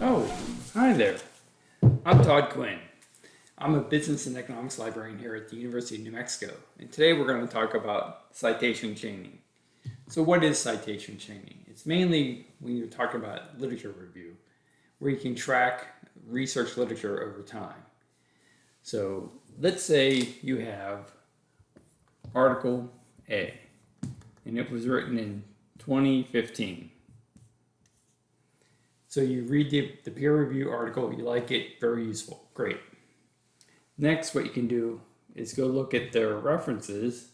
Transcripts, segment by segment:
Oh, hi there. I'm Todd Quinn. I'm a business and economics librarian here at the University of New Mexico, and today we're going to talk about citation chaining. So what is citation chaining? It's mainly when you're talking about literature review, where you can track research literature over time. So let's say you have article A, and it was written in 2015. So you read the, the peer review article, you like it, very useful, great. Next, what you can do is go look at their references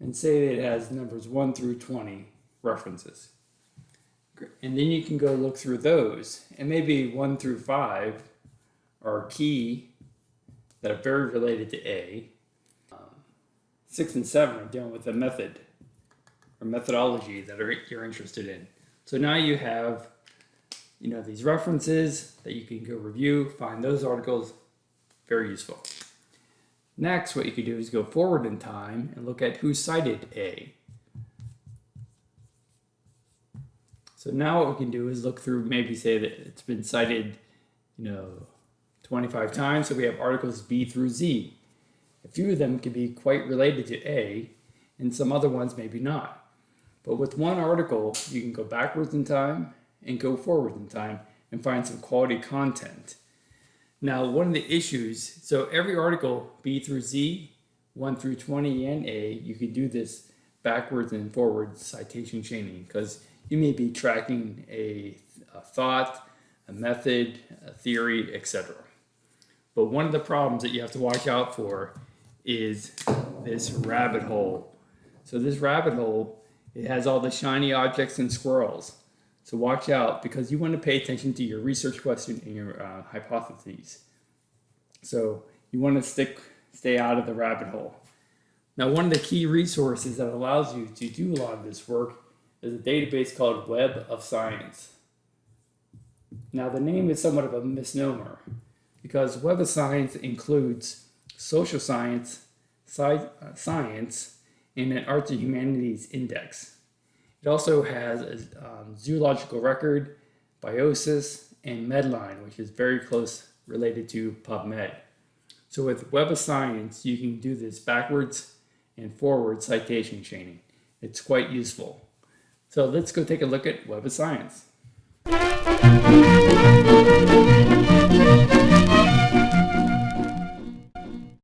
and say that it has numbers 1 through 20 references. And then you can go look through those, and maybe 1 through 5 are key that are very related to A. Um, 6 and 7 are dealing with a method or methodology that are, you're interested in. So now you have you know, these references that you can go review, find those articles, very useful. Next, what you can do is go forward in time and look at who cited A. So now what we can do is look through, maybe say that it's been cited, you know, 25 times. So we have articles B through Z. A few of them can be quite related to A, and some other ones maybe not. But with one article, you can go backwards in time and go forward in time and find some quality content. Now, one of the issues, so every article, B through Z, 1 through 20 and A, you can do this backwards and forwards citation chaining because you may be tracking a, a thought, a method, a theory, etc. But one of the problems that you have to watch out for is this rabbit hole. So this rabbit hole, it has all the shiny objects and squirrels. So watch out because you want to pay attention to your research question and your uh, hypotheses. So you want to stick, stay out of the rabbit hole. Now, one of the key resources that allows you to do a lot of this work is a database called Web of Science. Now, the name is somewhat of a misnomer because Web of Science includes social science, sci uh, science, and an arts and humanities index. It also has a um, zoological record, biosis, and Medline, which is very close related to PubMed. So with Web of Science, you can do this backwards and forward citation chaining. It's quite useful. So let's go take a look at Web of Science.